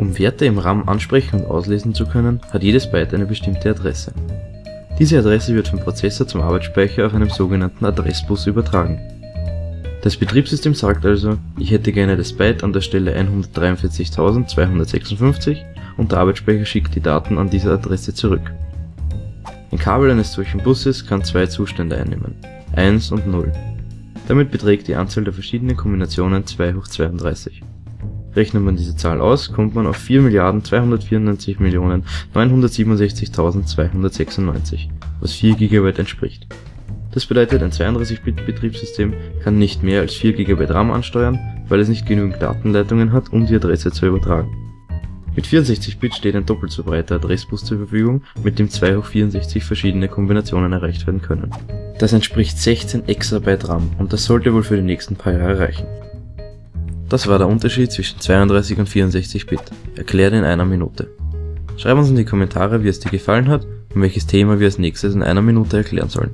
Um Werte im RAM ansprechen und auslesen zu können, hat jedes Byte eine bestimmte Adresse. Diese Adresse wird vom Prozessor zum Arbeitsspeicher auf einem sogenannten Adressbus übertragen. Das Betriebssystem sagt also, ich hätte gerne das Byte an der Stelle 143.256 und der Arbeitsspeicher schickt die Daten an diese Adresse zurück. Ein Kabel eines solchen Busses kann zwei Zustände einnehmen, 1 und 0. Damit beträgt die Anzahl der verschiedenen Kombinationen 2 hoch 32. Rechnet man diese Zahl aus, kommt man auf 4.294.967.296, was 4 GB entspricht. Das bedeutet, ein 32-Bit-Betriebssystem kann nicht mehr als 4 GB RAM ansteuern, weil es nicht genügend Datenleitungen hat, um die Adresse zu übertragen. Mit 64-Bit steht ein doppelt so breiter Adressbus zur Verfügung, mit dem 2 hoch 64 verschiedene Kombinationen erreicht werden können. Das entspricht 16 Exabyte RAM und das sollte wohl für die nächsten paar Jahre reichen. Das war der Unterschied zwischen 32 und 64 Bit, erklärt in einer Minute. Schreib uns in die Kommentare wie es dir gefallen hat und welches Thema wir als nächstes in einer Minute erklären sollen.